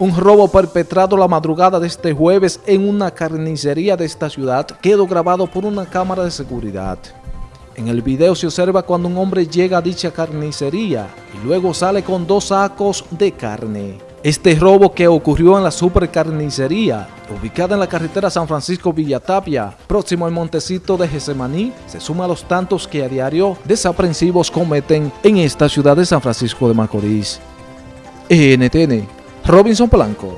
Un robo perpetrado la madrugada de este jueves en una carnicería de esta ciudad quedó grabado por una cámara de seguridad. En el video se observa cuando un hombre llega a dicha carnicería y luego sale con dos sacos de carne. Este robo que ocurrió en la supercarnicería, ubicada en la carretera San Francisco-Villatapia, próximo al Montecito de Gesemaní, se suma a los tantos que a diario desaprensivos cometen en esta ciudad de San Francisco de Macorís. NTN Robinson Polanco.